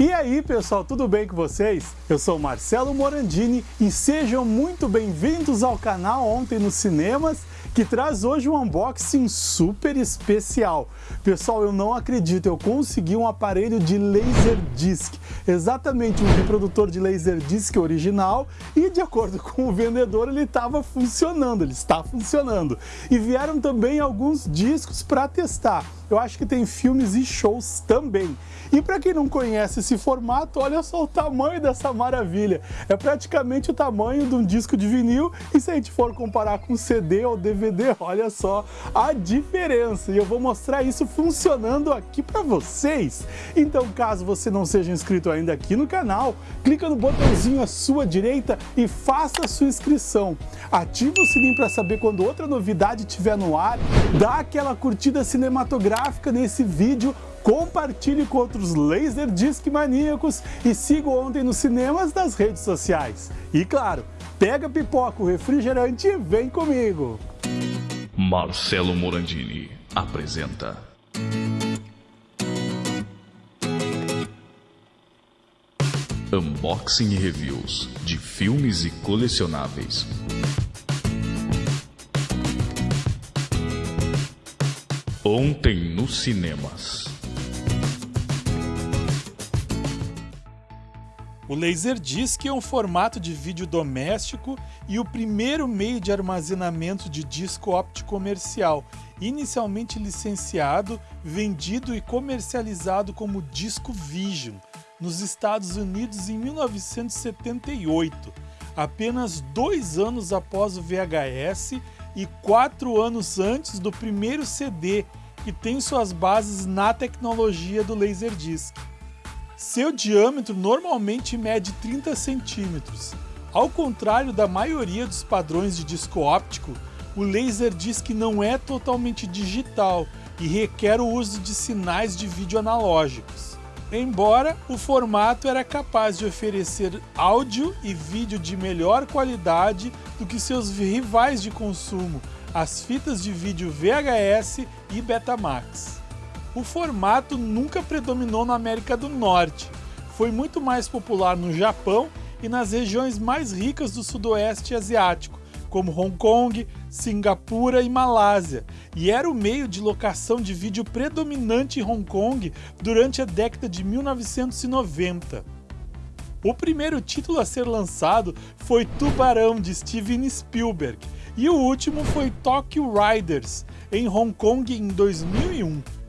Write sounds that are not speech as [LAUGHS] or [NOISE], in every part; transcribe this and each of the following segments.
E aí pessoal, tudo bem com vocês? Eu sou Marcelo Morandini e sejam muito bem-vindos ao canal Ontem nos Cinemas, que traz hoje um unboxing super especial. Pessoal, eu não acredito, eu consegui um aparelho de Laserdisc, exatamente um reprodutor de Laserdisc original e de acordo [LAUGHS] com o vendedor ele estava funcionando, ele está funcionando. E vieram também alguns discos para testar. Eu acho que tem filmes e shows também. E para quem não conhece esse formato, olha só o tamanho dessa maravilha. É praticamente o tamanho de um disco de vinil e se a gente for comparar com CD ou DVD, olha só a diferença. E eu vou mostrar isso funcionando aqui para vocês. Então, caso você não seja inscrito ainda aqui no canal, clica no botãozinho à sua direita e faça a sua inscrição. Ative o sininho para saber quando outra novidade estiver no ar, dá aquela curtida cinematográfica nesse vídeo compartilhe com outros Laserdisc maníacos e siga Ontem nos Cinemas nas redes sociais. E claro, pega pipoca, o refrigerante e vem comigo! Marcelo Morandini apresenta Unboxing e Reviews de filmes e colecionáveis. Ontem nos cinemas. O Laserdisc é um formato de vídeo doméstico e o primeiro meio de armazenamento de disco óptico comercial, inicialmente licenciado, vendido e comercializado como disco Vision, nos Estados Unidos em 1978, apenas dois anos após o VHS e quatro anos antes do primeiro CD, que tem suas bases na tecnologia do Laserdisc. Seu diâmetro normalmente mede 30 centímetros. Ao contrário da maioria dos padrões de disco óptico, o Laserdisc não é totalmente digital e requer o uso de sinais de vídeo analógicos. Embora o formato era capaz de oferecer áudio e vídeo de melhor qualidade do que seus rivais de consumo, as fitas de vídeo VHS e Betamax o formato nunca predominou na América do Norte. Foi muito mais popular no Japão e nas regiões mais ricas do sudoeste asiático, como Hong Kong, Singapura e Malásia, e era o meio de locação de vídeo predominante em Hong Kong durante a década de 1990. O primeiro título a ser lançado foi Tubarão, de Steven Spielberg, e o último foi Tokyo Riders, em Hong Kong em 2001.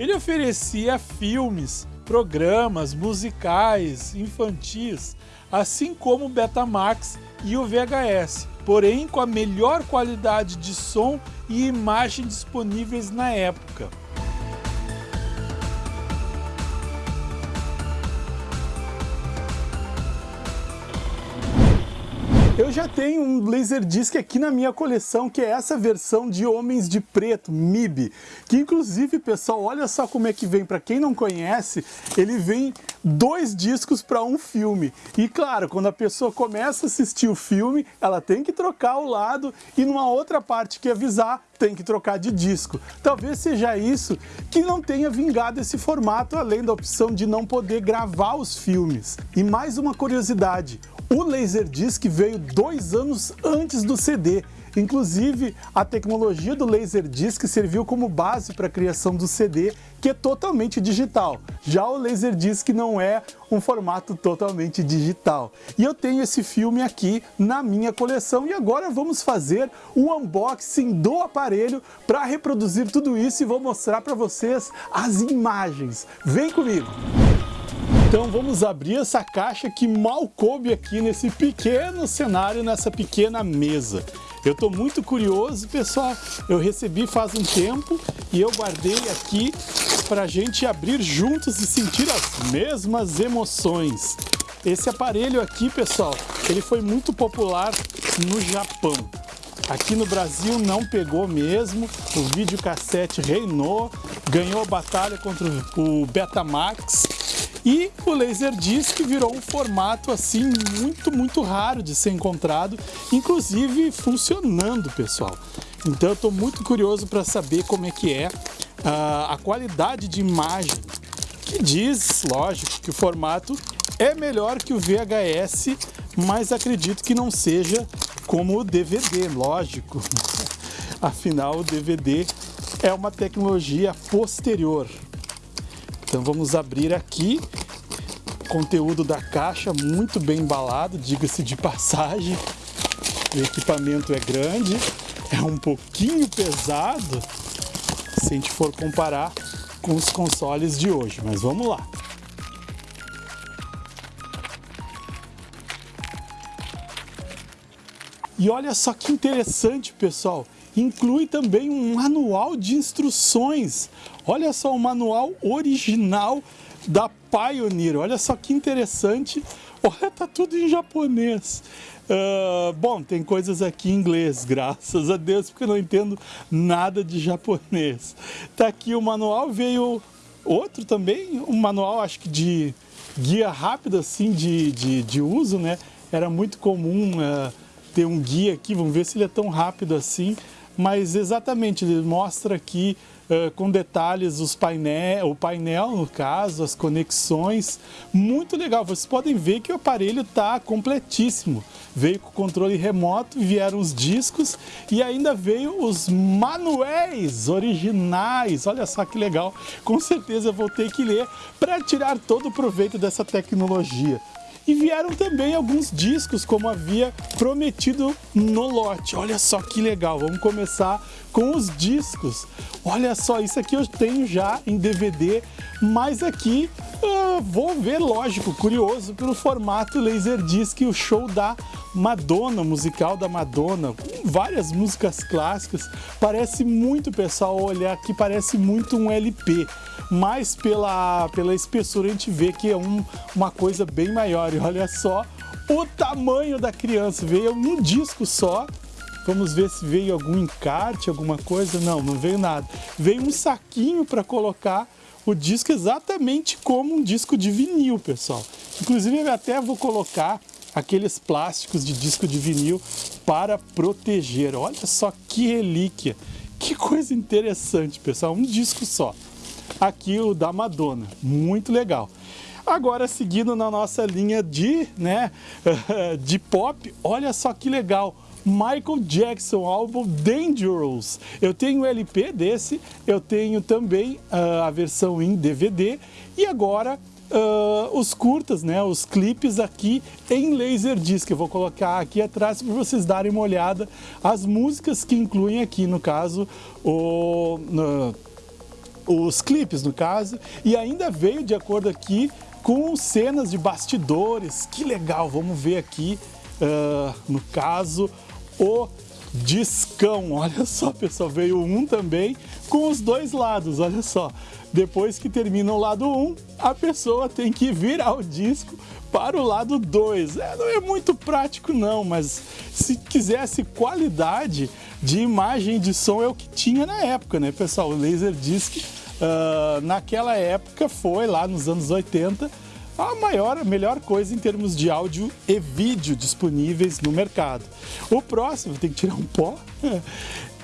Ele oferecia filmes, programas, musicais, infantis, assim como o Betamax e o VHS, porém com a melhor qualidade de som e imagem disponíveis na época. Eu já tenho um Laserdisc aqui na minha coleção, que é essa versão de Homens de Preto, MIB, que inclusive, pessoal, olha só como é que vem, para quem não conhece, ele vem dois discos para um filme. E claro, quando a pessoa começa a assistir o filme, ela tem que trocar o lado e numa outra parte que avisar, tem que trocar de disco. Talvez seja isso que não tenha vingado esse formato, além da opção de não poder gravar os filmes. E mais uma curiosidade, o Laserdisc veio dois anos antes do CD. Inclusive, a tecnologia do Laserdisc serviu como base para a criação do CD, que é totalmente digital. Já o Laserdisc não é um formato totalmente digital. E eu tenho esse filme aqui na minha coleção e agora vamos fazer o unboxing do aparelho para reproduzir tudo isso e vou mostrar para vocês as imagens. Vem comigo! Então vamos abrir essa caixa que mal coube aqui nesse pequeno cenário, nessa pequena mesa. Eu estou muito curioso, pessoal. Eu recebi faz um tempo e eu guardei aqui para a gente abrir juntos e sentir as mesmas emoções. Esse aparelho aqui, pessoal, ele foi muito popular no Japão. Aqui no Brasil não pegou mesmo, o videocassete reinou, ganhou a batalha contra o Betamax e o Laserdisc virou um formato assim muito, muito raro de ser encontrado, inclusive funcionando, pessoal. Então eu estou muito curioso para saber como é que é uh, a qualidade de imagem que diz, lógico, que o formato é melhor que o VHS, mas acredito que não seja como o DVD, lógico. [LAUGHS] Afinal, o DVD é uma tecnologia posterior. Então vamos abrir aqui. Conteúdo da caixa muito bem embalado, diga-se de passagem. O equipamento é grande, é um pouquinho pesado se a gente for comparar com os consoles de hoje, mas vamos lá. E olha só que interessante, pessoal, inclui também um manual de instruções. Olha só o manual original da Pioneer, olha só que interessante. Olha, tá tudo em japonês. Uh, bom, tem coisas aqui em inglês, [LAUGHS] graças a Deus, porque eu não entendo nada de japonês. Tá aqui o manual, veio outro também, um manual acho que de guia rápido assim de, de, de uso, né? Era muito comum uh, ter um guia aqui, vamos ver se ele é tão rápido assim, mas exatamente, ele mostra aqui uh, com detalhes os painel, o painel no caso, as conexões, muito legal, vocês podem ver que o aparelho está completíssimo, veio com controle remoto, vieram os discos e ainda veio os manuais originais, olha só que legal, com certeza vou ter que ler para tirar todo o proveito dessa tecnologia. E vieram também alguns discos, como havia prometido no lote. Olha só que legal, vamos começar com os discos. Olha só, isso aqui eu tenho já em DVD, mas aqui vou ver, lógico, curioso pelo formato Laserdisc, o show da Madonna, musical da Madonna, com várias músicas clássicas. Parece muito, pessoal, olhar aqui, parece muito um LP mas pela, pela espessura a gente vê que é um, uma coisa bem maior. E olha só o tamanho da criança, veio um disco só. Vamos ver se veio algum encarte, alguma coisa. Não, não veio nada. Veio um saquinho para colocar o disco exatamente como um disco de vinil, pessoal. Inclusive eu até vou colocar aqueles plásticos de disco de vinil para proteger. Olha só que relíquia, que coisa interessante, pessoal, um disco só aqui o da Madonna, muito legal. Agora, seguindo na nossa linha de, né, [LAUGHS] de pop, olha só que legal. Michael Jackson, álbum Dangerous. Eu tenho LP desse, eu tenho também uh, a versão em DVD e agora uh, os curtas, né, os clipes aqui em Laserdisc. Eu vou colocar aqui atrás para vocês darem uma olhada as músicas que incluem aqui, no caso, o... Uh, os clipes no caso, e ainda veio de acordo aqui com cenas de bastidores, que legal, vamos ver aqui, uh, no caso, o discão, olha só pessoal, veio um também com os dois lados, olha só, depois que termina o lado 1, um, a pessoa tem que virar o disco para o lado 2. É, não é muito prático não, mas se quisesse qualidade de imagem de som é o que tinha na época, né pessoal? O Laserdisc uh, naquela época foi, lá nos anos 80, a maior, a melhor coisa em termos de áudio e vídeo disponíveis no mercado. O próximo, tem que tirar um pó. [LAUGHS]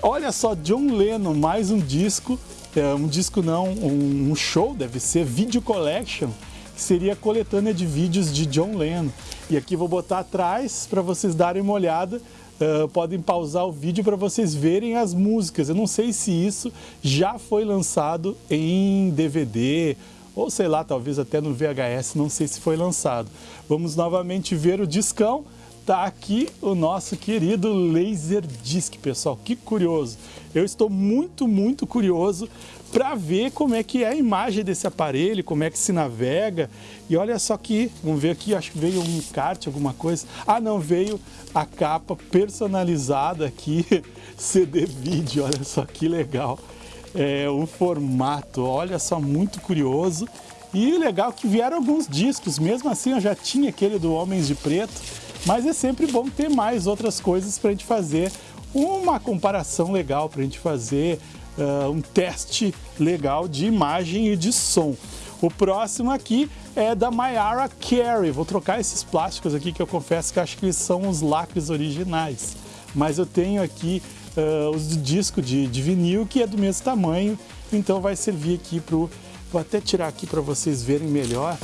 Olha só, John Lennon, mais um disco, é, um disco não, um, show, deve ser Video Collection, que seria a coletânea de vídeos de John Lennon. E aqui vou botar atrás para vocês darem uma olhada Uh, podem pausar o vídeo para vocês verem as músicas. Eu não sei se isso já foi lançado em DVD ou sei lá, talvez até no VHS, não sei se foi lançado. Vamos novamente ver o discão. Tá aqui o nosso querido Laserdisc, pessoal. Que curioso. Eu estou muito, muito curioso para ver como é que é a imagem desse aparelho, como é que se navega. E olha só que, vamos ver aqui, acho que veio um kart, alguma coisa. Ah, não, veio a capa personalizada aqui, [LAUGHS] CD vídeo, olha só que legal. É, o formato, olha só, muito curioso. E legal que vieram alguns discos, mesmo assim eu já tinha aquele do Homens de Preto, mas é sempre bom ter mais outras coisas para a gente fazer uma comparação legal, para a gente fazer uh, um teste legal de imagem e de som. O próximo aqui é da Mayara Carey. Vou trocar esses plásticos aqui que eu confesso que acho que são os lacres originais. Mas eu tenho aqui uh, os de disco de, de vinil que é do mesmo tamanho, então vai servir aqui para Vou até tirar aqui para vocês verem melhor.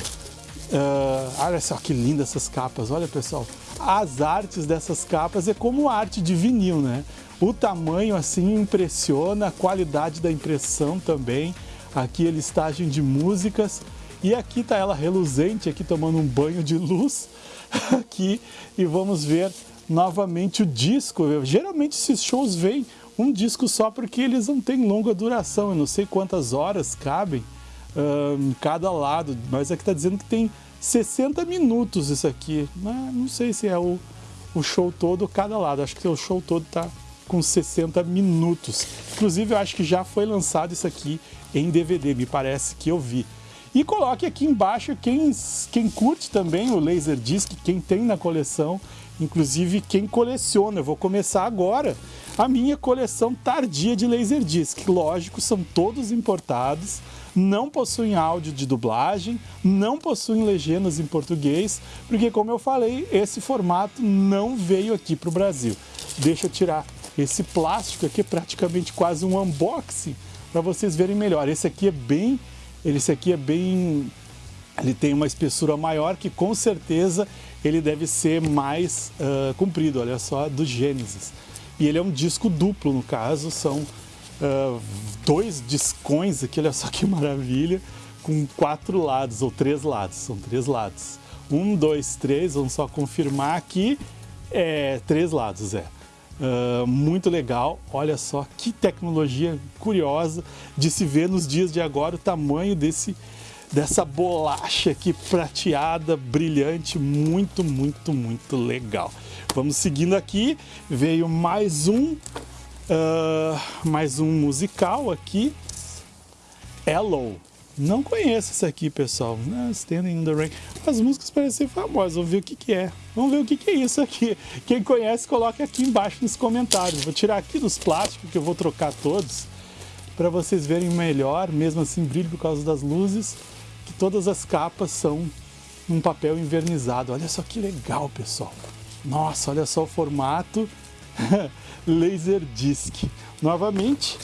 Uh, olha só que lindas essas capas, olha pessoal. As artes dessas capas é como arte de vinil, né? O tamanho assim impressiona, a qualidade da impressão também. Aqui a listagem de músicas. E aqui tá ela reluzente, aqui tomando um banho de luz. [LAUGHS] Aqui, e vamos ver novamente o disco. Geralmente esses shows vêm um disco só porque eles não têm longa duração. Eu não sei quantas horas cabem em cada lado, mas aqui está dizendo que tem 60 minutos isso aqui. Mas não sei se é o, o show todo cada lado. Acho que o show todo está com 60 minutos. Inclusive, eu acho que já foi lançado isso aqui em DVD, me parece que eu vi. E coloque aqui embaixo quem, quem curte também o Laserdisc, quem tem na coleção, inclusive quem coleciona. Eu vou começar agora a minha coleção tardia de Laserdisc. Lógico, são todos importados, não possuem áudio de dublagem, não possuem legendas em português, porque como eu falei, esse formato não veio aqui para o Brasil. Deixa eu tirar esse plástico aqui, praticamente quase um unboxing, para vocês verem melhor. Esse aqui é bem esse aqui é bem... Ele tem uma espessura maior que com certeza ele deve ser mais uh, comprido, olha só, do Genesis. E ele é um disco duplo, no caso, são uh, dois discões aqui, olha só que maravilha, com quatro lados, ou três lados, são três lados. Um, dois, três, vamos só confirmar aqui, é, três lados, é. Uh, muito legal, olha só que tecnologia curiosa de se ver nos dias de agora o tamanho desse, dessa bolacha aqui prateada, brilhante, muito, muito, muito legal. Vamos seguindo aqui, veio mais um, uh, mais um musical aqui, Hello, não conheço esse aqui, pessoal. Standing in the Rain. As músicas parecem famosas. Vamos ver o que, que é. Vamos ver o que, que é isso aqui. Quem conhece, coloque aqui embaixo nos comentários. Vou tirar aqui dos plásticos, que eu vou trocar todos, para vocês verem melhor, mesmo assim brilho por causa das luzes, que todas as capas são um papel invernizado. Olha só que legal, pessoal. Nossa, olha só o formato [LAUGHS] Laserdisc. Novamente,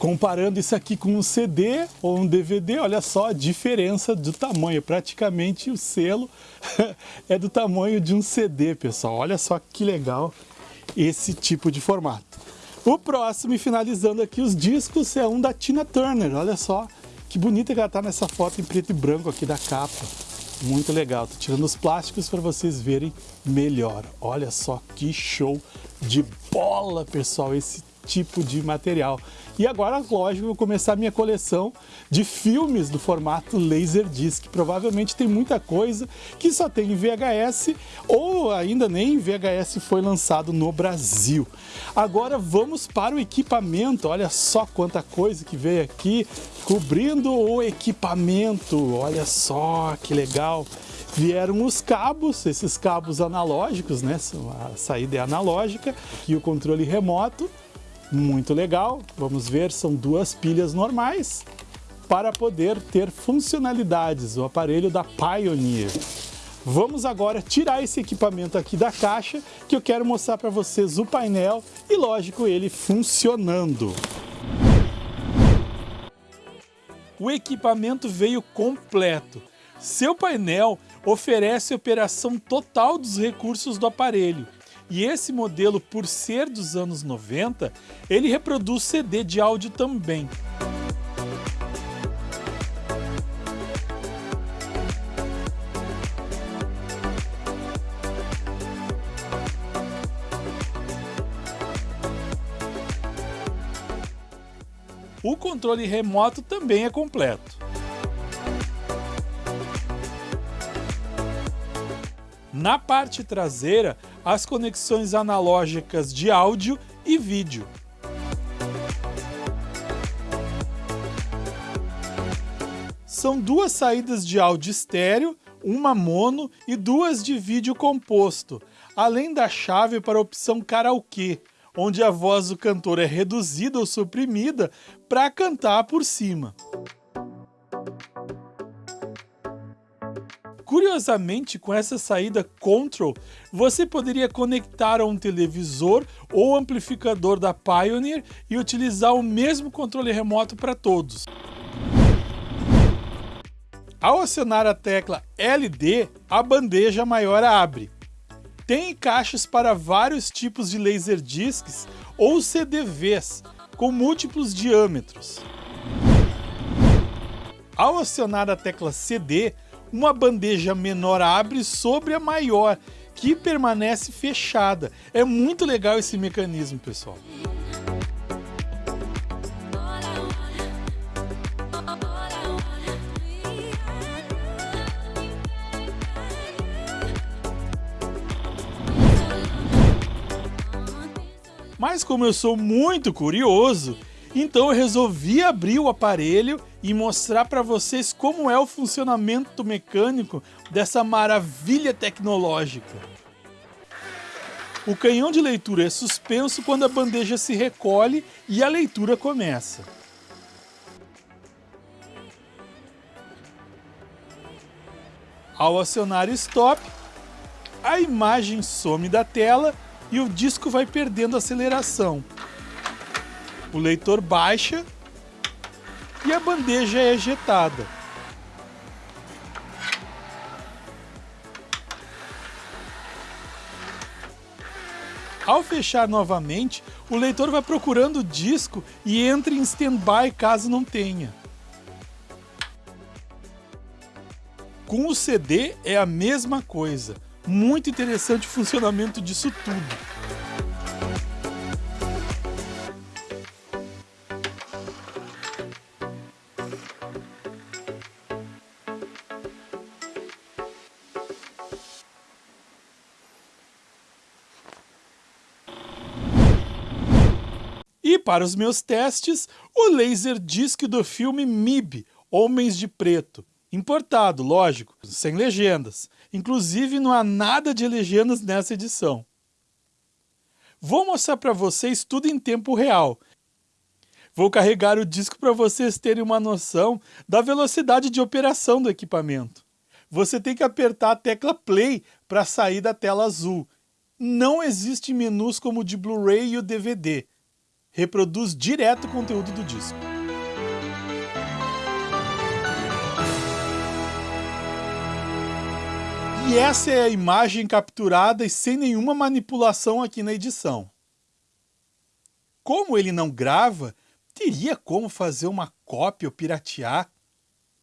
Comparando isso aqui com um CD ou um DVD, olha só a diferença do tamanho. Praticamente o selo [LAUGHS] é do tamanho de um CD, pessoal. Olha só que legal esse tipo de formato. O próximo, e finalizando aqui os discos, é um da Tina Turner. Olha só que bonita que ela tá nessa foto em preto e branco aqui da capa. Muito legal. Tô tirando os plásticos para vocês verem melhor. Olha só que show de bola, pessoal, esse tipo de material. E agora, lógico, vou começar a minha coleção de filmes do formato Laserdisc. Provavelmente tem muita coisa que só tem em VHS ou ainda nem em VHS foi lançado no Brasil. Agora vamos para o equipamento. Olha só quanta coisa que veio aqui cobrindo o equipamento. Olha só que legal vieram os cabos, esses cabos analógicos, né? A saída é analógica e o controle remoto muito legal, vamos ver, são duas pilhas normais para poder ter funcionalidades, o aparelho da Pioneer. Vamos agora tirar esse equipamento aqui da caixa, que eu quero mostrar para vocês o painel e, lógico, ele funcionando. O equipamento veio completo. Seu painel oferece operação total dos recursos do aparelho e esse modelo, por ser dos anos 90, ele reproduz CD de áudio também. O controle remoto também é completo. Na parte traseira, as conexões analógicas de áudio e vídeo. São duas saídas de áudio estéreo, uma mono e duas de vídeo composto, além da chave para a opção karaokê, onde a voz do cantor é reduzida ou suprimida para cantar por cima. Curiosamente, com essa saída Control, você poderia conectar a um televisor ou amplificador da Pioneer e utilizar o mesmo controle remoto para todos. Ao acionar a tecla LD, a bandeja maior abre. Tem caixas para vários tipos de Laserdiscs ou CDVs, com múltiplos diâmetros. Ao acionar a tecla CD, uma bandeja menor abre sobre a maior, que permanece fechada. É muito legal esse mecanismo, pessoal. Mas como eu sou muito curioso, então eu resolvi abrir o aparelho e mostrar para vocês como é o funcionamento mecânico dessa maravilha tecnológica. O canhão de leitura é suspenso quando a bandeja se recolhe e a leitura começa. Ao acionar Stop, a imagem some da tela e o disco vai perdendo aceleração. O leitor baixa e a bandeja é ejetada. Ao fechar novamente, o leitor vai procurando o disco e entra em standby caso não tenha. Com o CD é a mesma coisa. Muito interessante o [LAUGHS] funcionamento disso tudo. Para os meus testes, o laser disc do filme MIB, Homens de Preto. Importado, lógico, sem legendas. Inclusive não há nada de legendas nessa edição. Vou mostrar para vocês tudo em tempo real. Vou carregar o disco para vocês terem uma noção da velocidade de operação do equipamento. Você tem que apertar a tecla play para sair da tela azul. Não existe menus como o de Blu-ray e o DVD. Reproduz direto o conteúdo do disco. E essa é a imagem capturada e sem nenhuma manipulação aqui na edição. Como ele não grava, teria como fazer uma cópia ou piratear?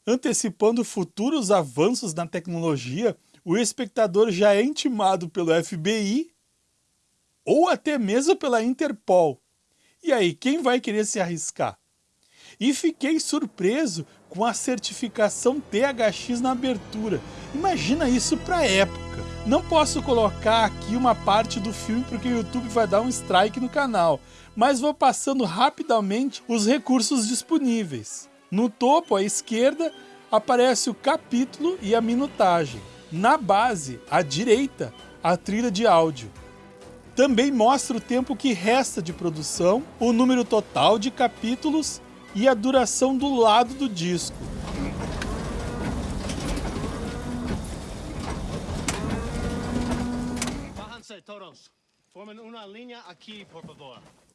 Antecipando futuros avanços na tecnologia, o espectador já é intimado pelo FBI ou até mesmo pela Interpol. E aí, quem vai querer se arriscar? E fiquei surpreso com a certificação THX na abertura. Imagina isso para época. Não posso colocar aqui uma parte do filme porque o YouTube vai dar um strike no canal, mas vou passando rapidamente os recursos disponíveis. No topo à esquerda aparece o capítulo e a minutagem. Na base, à direita, a trilha de áudio. Também mostra o tempo que resta de produção, o número total de capítulos e a duração do lado do disco.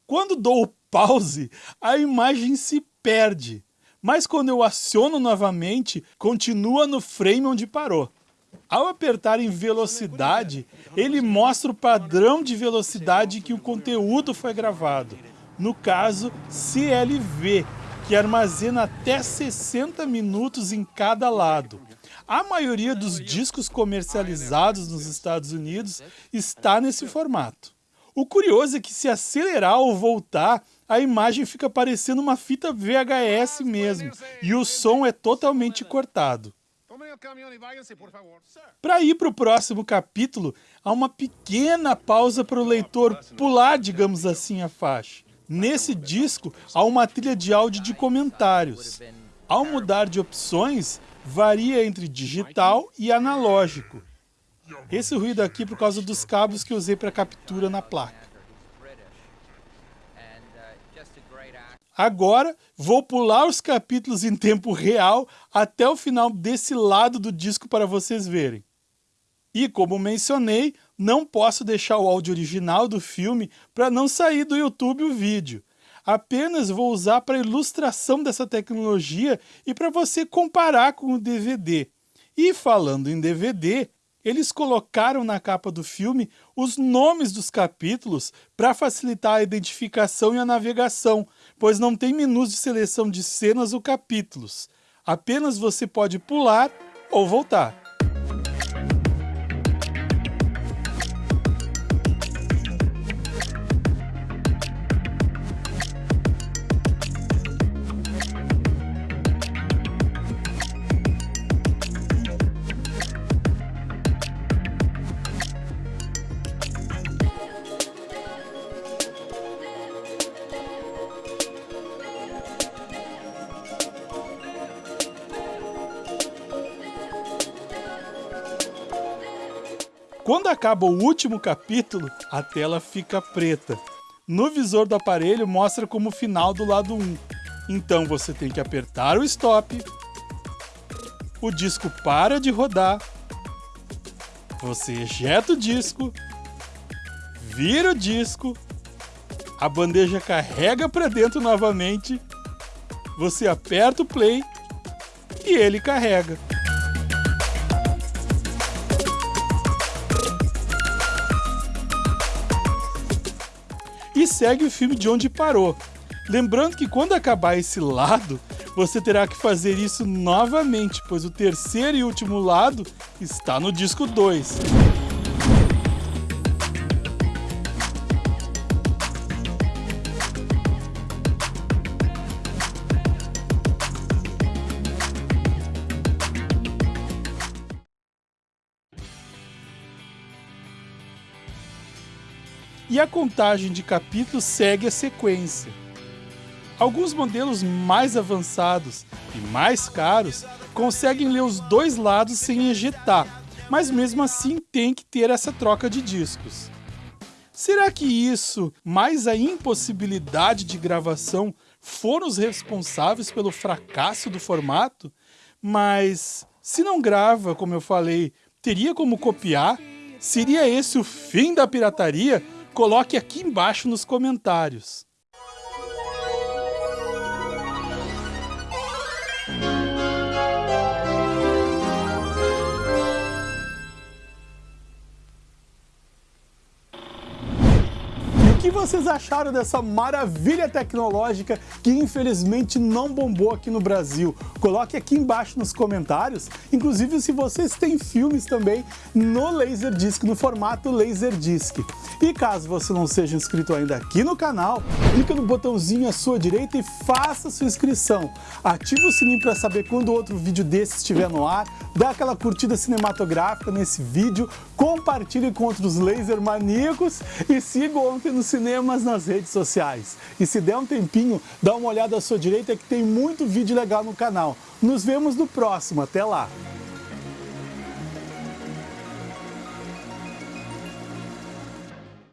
Quando dou o pause, a imagem se perde, mas quando eu aciono novamente, continua no frame onde parou. Ao apertar em velocidade, ele mostra o padrão de velocidade que o conteúdo foi gravado, no caso CLV, que armazena até 60 minutos em cada lado. A maioria dos discos comercializados nos Estados Unidos está nesse formato. O curioso é que se acelerar ou voltar, a imagem fica parecendo uma fita VHS mesmo, e o som é totalmente cortado. Para ir para o próximo capítulo, há uma pequena pausa para o leitor pular, digamos assim, a faixa. Nesse disco, há uma trilha de áudio de comentários. Ao mudar de opções, varia entre digital e analógico. Esse ruído aqui é por causa dos cabos que usei para captura na placa. Agora, vou pular os capítulos em tempo real até o final desse lado do disco para vocês verem. E como mencionei, não posso deixar o áudio original do filme para não sair do YouTube o vídeo. Apenas vou usar para ilustração dessa tecnologia e para você comparar com o DVD. E falando em DVD, eles colocaram na capa do filme os nomes dos capítulos para facilitar a identificação e a navegação, pois não tem menus de seleção de cenas ou capítulos. Apenas você pode pular ou voltar. Quando acaba o último capítulo, a tela fica preta. No visor do aparelho mostra como final do lado 1. Então você tem que apertar o stop, o disco para de rodar, você ejeta o disco, vira o disco, a bandeja carrega para dentro novamente, você aperta o play e ele carrega. E segue o filme de onde parou. Lembrando que quando acabar esse lado, você terá que fazer isso novamente, pois o terceiro e último lado está no disco 2. E a contagem de capítulos segue a sequência. Alguns modelos mais avançados e mais caros conseguem ler os dois lados sem ejetar, mas mesmo assim tem que ter essa troca de discos. Será que isso, mais a impossibilidade de gravação, foram os responsáveis pelo fracasso do formato? Mas se não grava, como eu falei, teria como copiar? Seria esse o fim da pirataria? Coloque aqui embaixo nos comentários. Que vocês acharam dessa maravilha tecnológica que infelizmente não bombou aqui no Brasil? Coloque aqui embaixo nos comentários, inclusive se vocês têm filmes também no Laserdisc, no formato Laserdisc. E caso você não seja inscrito ainda aqui no canal, clica no botãozinho à sua direita e faça sua inscrição. Ative o sininho para saber quando outro vídeo desse estiver no ar, dá aquela curtida cinematográfica nesse vídeo, compartilhe com outros laser maníacos e siga ontem no cinemas nas redes sociais. E se der um tempinho, dá uma olhada à sua direita que tem muito vídeo legal no canal. Nos vemos no próximo, até lá!